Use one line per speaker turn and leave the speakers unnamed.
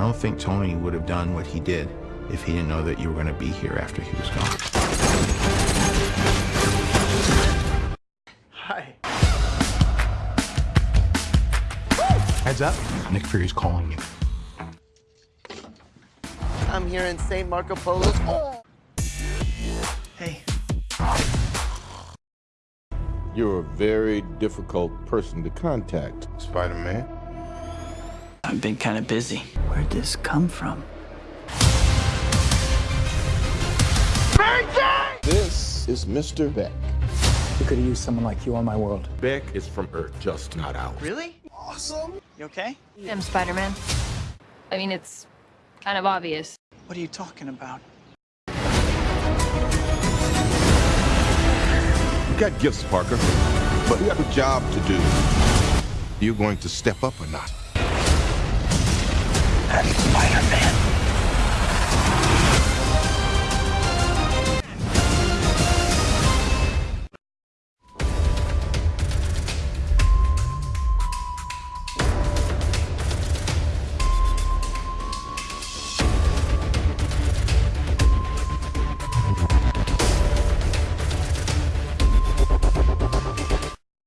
don't think Tony would have done what he did if he didn't know that you were going to be here after he was gone.
Hi.
Heads up, Nick Fury's calling you.
I'm here in St. Marco Polo's. Oh. Hey.
You're a very difficult person to contact.
Spider-Man?
I've been kind of busy. Where'd this come from?
This is Mr. Beck.
We could have used someone like you on my world.
Beck is from Earth, just not ours.
Really? Awesome. You okay?
I'm Spider-Man. I mean, it's kind of obvious.
What are you talking about?
You got gifts, Parker, but you have a job to do. You going to step up or not?
That's Spider-Man.